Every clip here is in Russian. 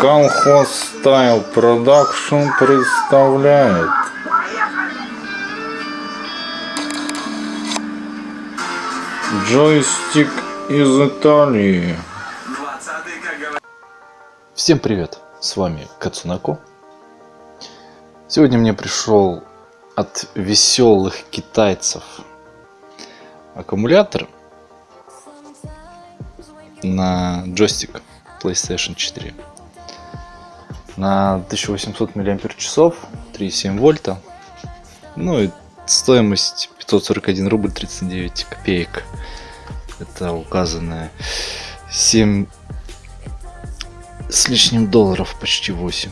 Колхоз Style Production представляет Джойстик из Италии 20 как говорят. Всем привет, с вами Кацунако. Сегодня мне пришел от веселых китайцев аккумулятор на джойстик PlayStation 4 на 1800 мАч, 3,7 вольта. Ну и стоимость 541 рубль 39 копеек. Это указанное 7 с лишним долларов, почти 8.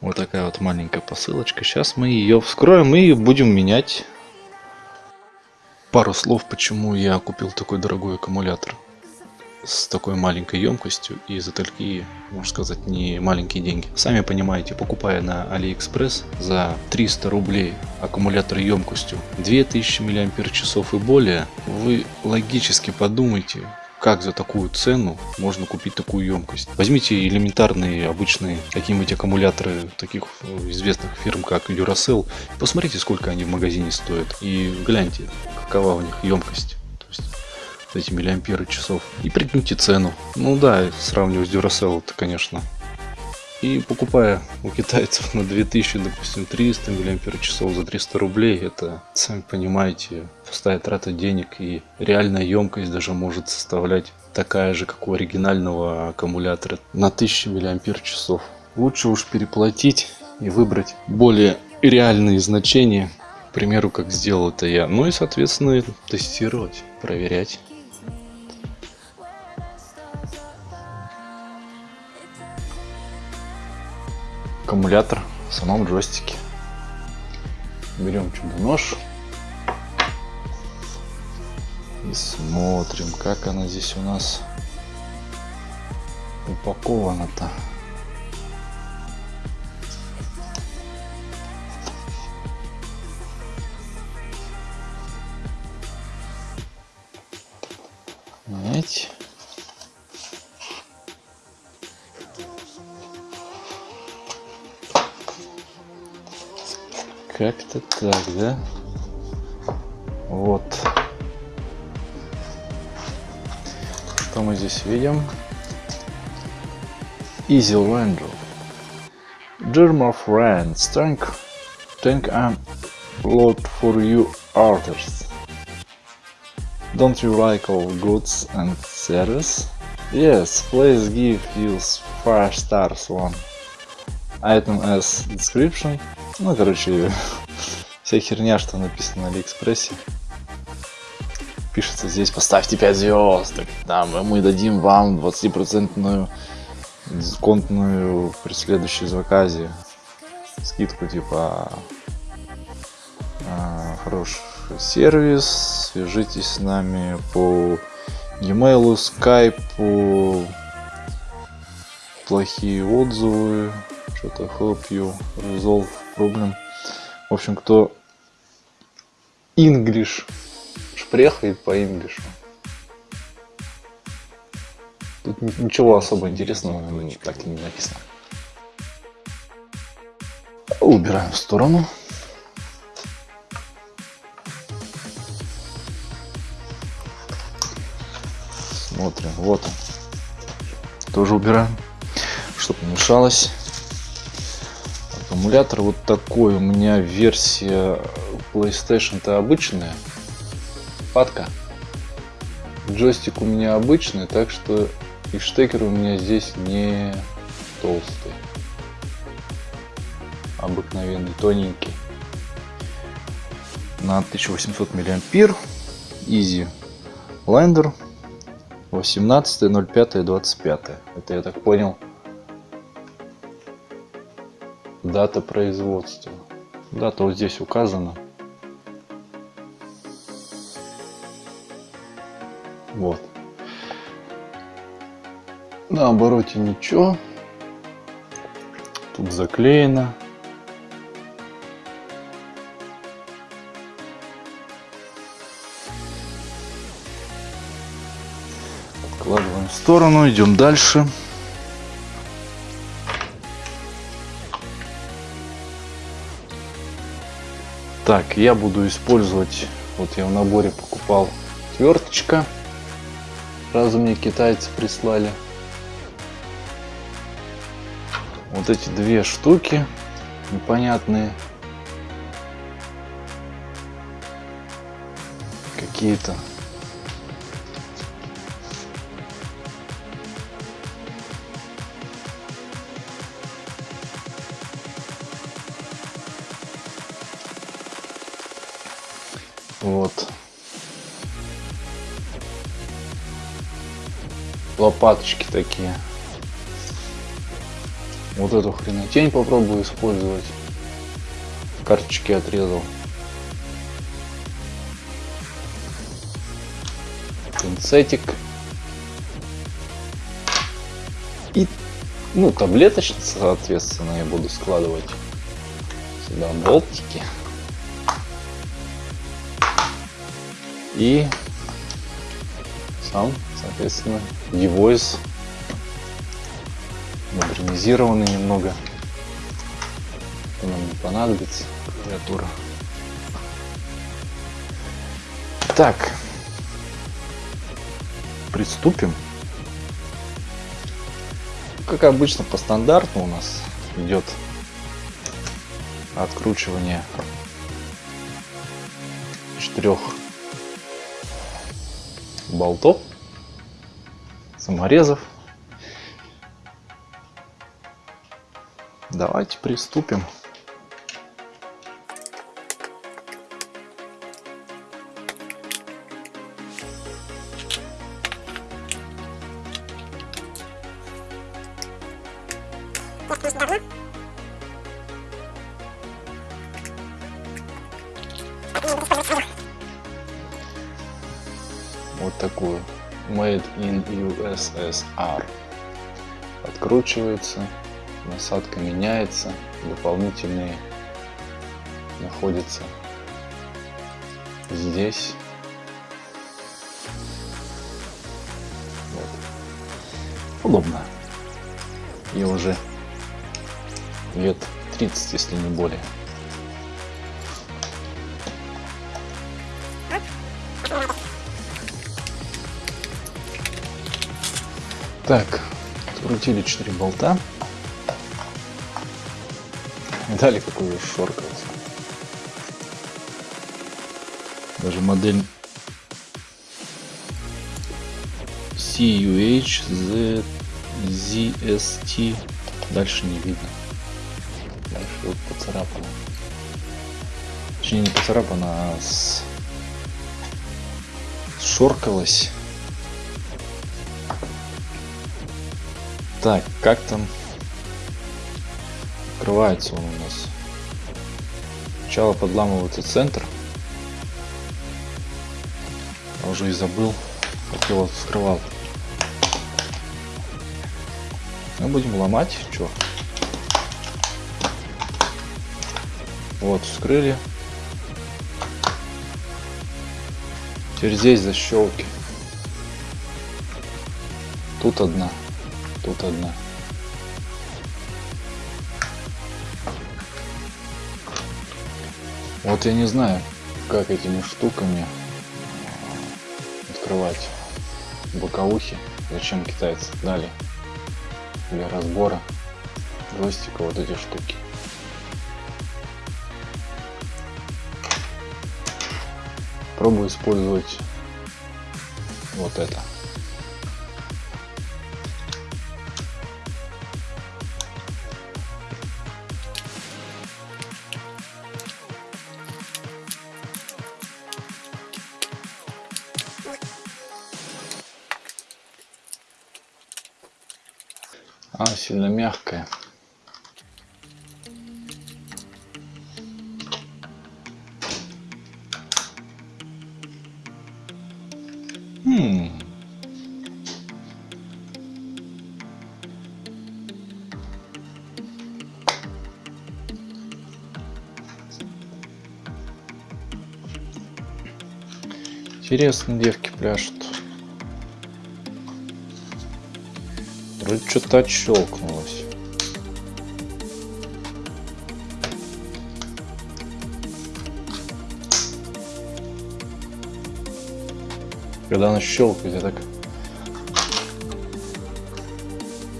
Вот такая вот маленькая посылочка. Сейчас мы ее вскроем и будем менять. Пару слов, почему я купил такой дорогой аккумулятор с такой маленькой емкостью и за такие, можно сказать, не маленькие деньги. Сами понимаете, покупая на AliExpress за 300 рублей аккумулятор емкостью 2000 мАч и более, вы логически подумайте, как за такую цену можно купить такую емкость. Возьмите элементарные обычные какие-нибудь аккумуляторы таких известных фирм, как Duracell. Посмотрите, сколько они в магазине стоят. И гляньте, какова у них емкость. То есть эти миллиамперы часов. И прикиньте цену. Ну да, сравнивать с Duracell, это конечно и покупая у китайцев на 2000, допустим, 300 мАч за 300 рублей, это, сами понимаете, пустая трата денег и реальная емкость даже может составлять такая же, как у оригинального аккумулятора на 1000 мАч. Лучше уж переплатить и выбрать более реальные значения, к примеру, как сделал это я. Ну и, соответственно, тестировать, проверять. Аккумулятор в самом джойстике. Берем чудо-нож и смотрим, как она здесь у нас упакована-то. Знаете? Как-то так, да? Вот. Что мы здесь видим? Easy Ranger. Dear my friends, thank, thank a lot for you orders. Don't you like our goods and service? Yes, please give us 5 stars one. Item as description ну, короче, вся херня, что написано на Алиэкспрессе. Пишется здесь, поставьте 5 звезд, там, мы дадим вам 20% дисконтную при следующей заказе. Скидку типа а, хороший сервис, свяжитесь с нами по e-mail, скайпу, плохие отзывы, что-то help you resolve problem. В общем, кто English шпрехает по English. Тут ничего особо интересного ну, так и не написано. Убираем в сторону. Смотрим, вот он. Тоже убираем, чтобы не мешалось. Аккумулятор вот такой. У меня версия playstation то обычная. Падка. Джойстик у меня обычный так что и штекер у меня здесь не толстый. Обыкновенный тоненький. На 1800 миллиампер. Easy лайндер 18 05 25 это я так понял Дата производства. Дата вот здесь указана. Вот. На обороте ничего. Тут заклеено. Откладываем в сторону, идем дальше. Так, я буду использовать, вот я в наборе покупал отверточка. Сразу мне китайцы прислали. Вот эти две штуки непонятные. Какие-то. Лопаточки такие. Вот эту хренотень попробую использовать. Карточки отрезал. Пинцетик. И, ну, таблеточница, соответственно, я буду складывать сюда болтики. И сам, соответственно, девойс модернизированный немного. Нам не понадобится клавиатура. Так, приступим. Как обычно, по стандарту у нас идет откручивание четырех болтов, саморезов. Давайте приступим. Вот такую. Made in USSR. Откручивается. Насадка меняется. Дополнительные находятся здесь. Вот. Удобно. И уже лет 30, если не более. Так, открутили 4 болта. Дали какую шоркать. Даже модель CUH Z, ZST дальше не видно. Дальше вот поцарапано. Точнее не поцарапано, а с... шоркалось. Так, как там открывается он у нас? Сначала подламывается центр. Я уже и забыл, как его вскрывал. Мы будем ломать, что? Вот, вскрыли. Теперь здесь защелки. Тут одна. Тут одна. Вот я не знаю, как этими штуками открывать боковухи. Зачем китайцы дали для разбора джойстика вот эти штуки. Пробую использовать вот это. Сильно мягкая. Хм. Интересно, девки пляшут. Вроде что-то отщелкнулось. Когда она щелкает, я так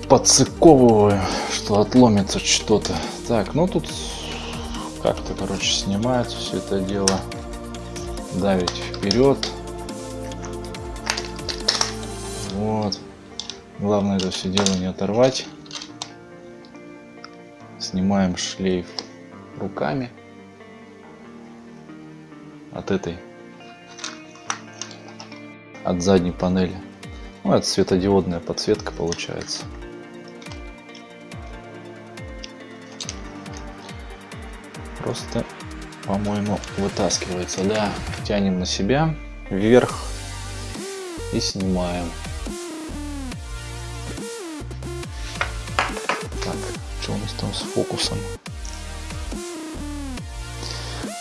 подцыковываю, что отломится что-то. Так, ну тут как-то, короче, снимается все это дело. Давить вперед. Вот. Главное это все дело не оторвать. Снимаем шлейф руками от этой от задней панели. Ну, это светодиодная подсветка получается. Просто, по-моему, вытаскивается. Да, тянем на себя вверх и снимаем. С фокусом?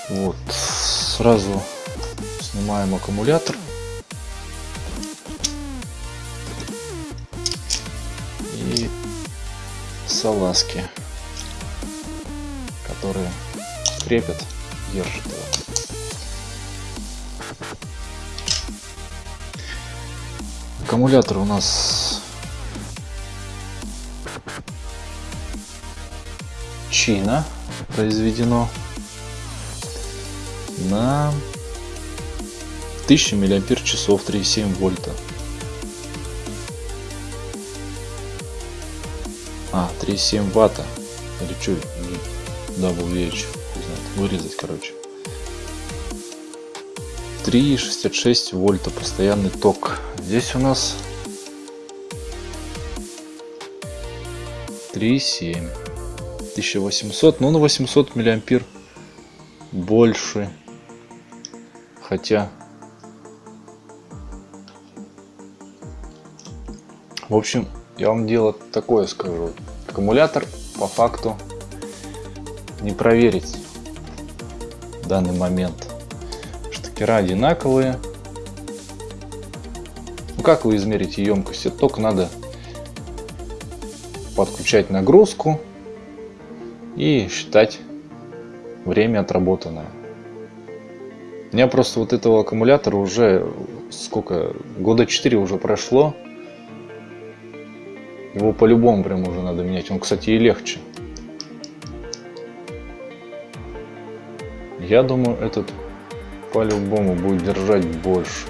Вот, сразу снимаем аккумулятор. И салазки, которые крепят, держат его. Аккумулятор у нас Чина произведено на 1000 миллиампер часов 3,7 вольта. А, 3,7 ватта. Или что? WH. Вырезать, короче. 3,66 вольта постоянный ток. Здесь у нас 3,7. 1800, ну на 800 миллиампер больше. Хотя... В общем, я вам дело такое скажу. Аккумулятор по факту не проверить в данный момент. Штекера одинаковые. Ну как вы измерите емкость? Только надо подключать нагрузку и считать время отработанное. У меня просто вот этого аккумулятора уже сколько, года 4 уже прошло. Его по-любому прям уже надо менять. Он, кстати, и легче. Я думаю, этот по-любому будет держать больше.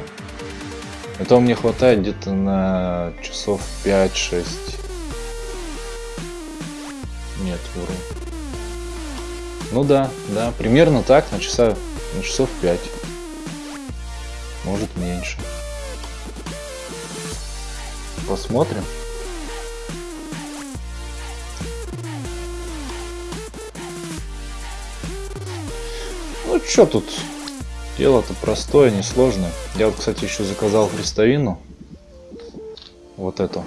Этого мне хватает где-то на часов 5-6. Нет, вру. Ну да, да, примерно так, на часа на часов 5. Может меньше. Посмотрим. Ну что тут? Дело-то простое, несложное. Я вот, кстати, еще заказал хрестовину. Вот эту.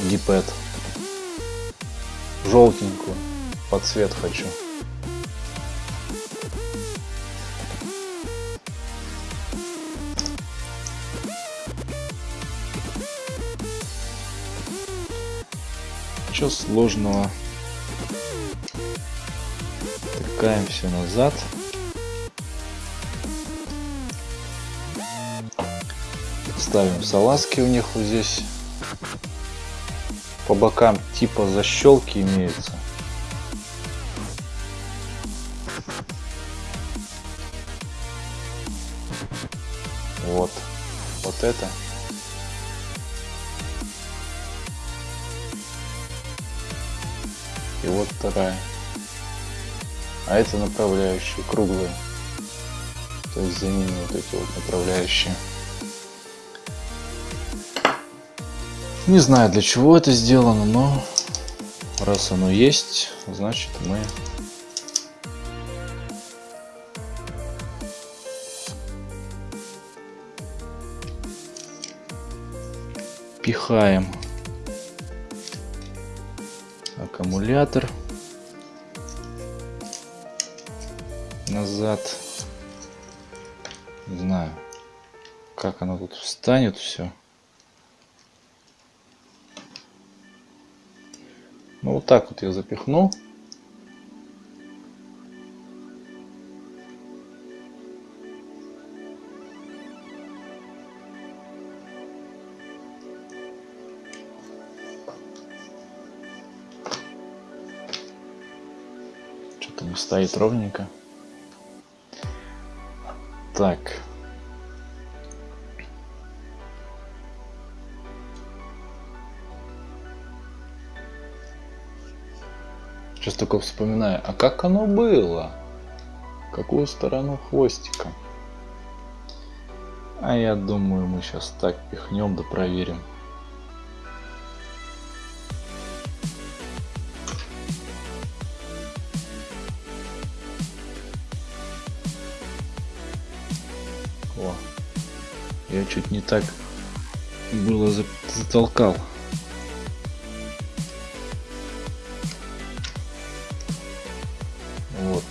Дипет. Желтенькую. Под цвет хочу. Ничего сложного. Тыкаем все назад. Ставим салазки у них вот здесь. По бокам типа защелки имеются. Вот. Вот это. Вот вторая. А это направляющие круглые. То есть за ними вот эти вот направляющие. Не знаю для чего это сделано, но раз оно есть, значит мы пихаем аккумулятор назад. Не знаю, как оно тут встанет все. Ну вот так вот я запихну. Стоит ровненько. Так. Сейчас только вспоминаю, а как оно было? Какую сторону хвостика? А я думаю, мы сейчас так пихнем да проверим. Чуть не так было за- затолкал. Вот.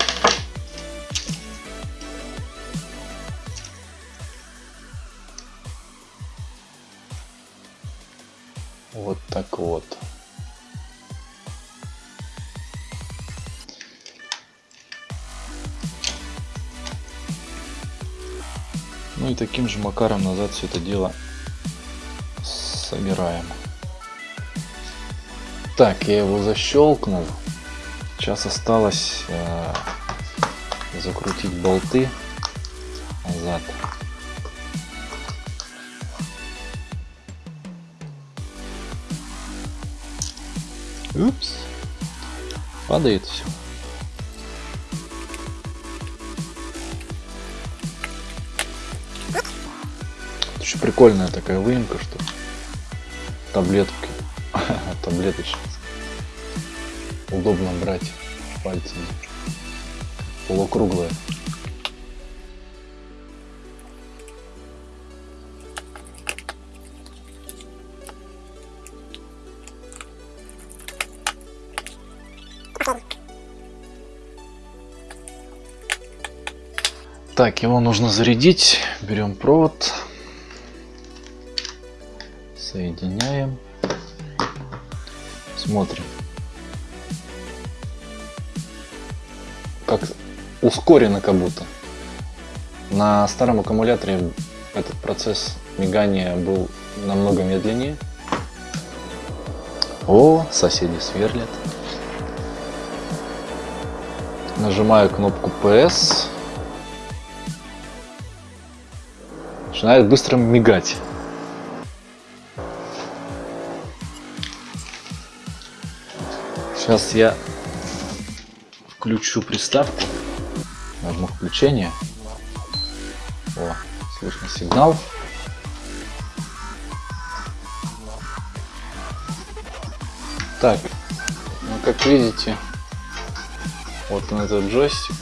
Вот так вот. Ну и таким же макаром назад все это дело собираем. Так, я его защелкнул. Сейчас осталось э, закрутить болты назад. Упс. Падает все. Еще прикольная такая выемка, что таблетки, таблеточки. Удобно брать пальцами. Полукруглая. Так, его нужно зарядить. Берем провод. Соединяем. Смотрим. Как ускорено как будто. На старом аккумуляторе этот процесс мигания был намного медленнее. О, соседи сверлят. Нажимаю кнопку PS. Начинает быстро мигать. Сейчас я включу приставку. Нажму включение. О, слышно сигнал. Так, ну как видите, вот он этот джойстик.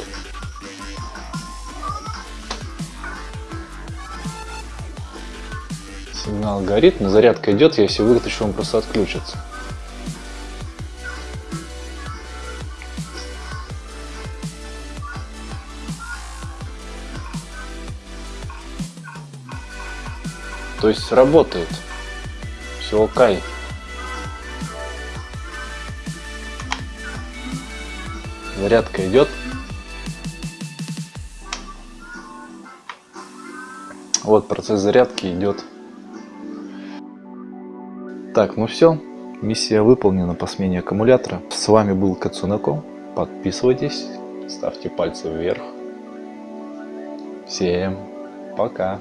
Сигнал горит, но зарядка идет, я если вытащу, он просто отключится. То есть работает. Все окей. Зарядка идет. Вот процесс зарядки идет. Так, ну все. Миссия выполнена по смене аккумулятора. С вами был Кацунако. Подписывайтесь, ставьте пальцы вверх. Всем пока.